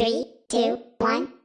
Three, two, one.